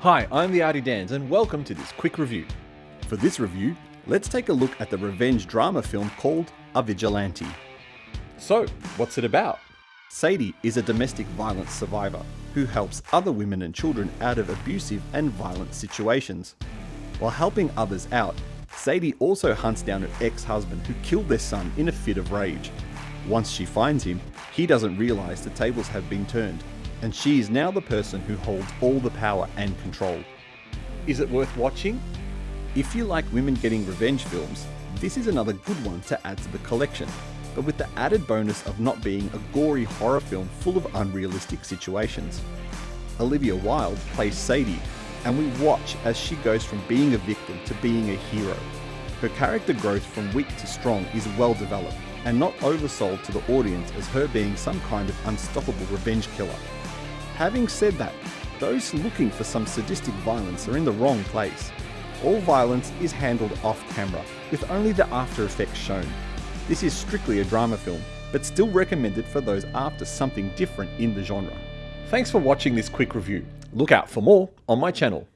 Hi, I'm the Artie Dans and welcome to this quick review. For this review, let's take a look at the revenge drama film called A Vigilante. So, what's it about? Sadie is a domestic violence survivor who helps other women and children out of abusive and violent situations. While helping others out, Sadie also hunts down her ex-husband who killed their son in a fit of rage. Once she finds him, he doesn't realise the tables have been turned, and she is now the person who holds all the power and control. Is it worth watching? If you like women getting revenge films, this is another good one to add to the collection, but with the added bonus of not being a gory horror film full of unrealistic situations. Olivia Wilde plays Sadie, and we watch as she goes from being a victim to being a hero. Her character growth from weak to strong is well developed, and not oversold to the audience as her being some kind of unstoppable revenge killer. Having said that, those looking for some sadistic violence are in the wrong place. All violence is handled off camera, with only the after effects shown. This is strictly a drama film, but still recommended for those after something different in the genre. Thanks for watching this quick review. Look out for more on my channel.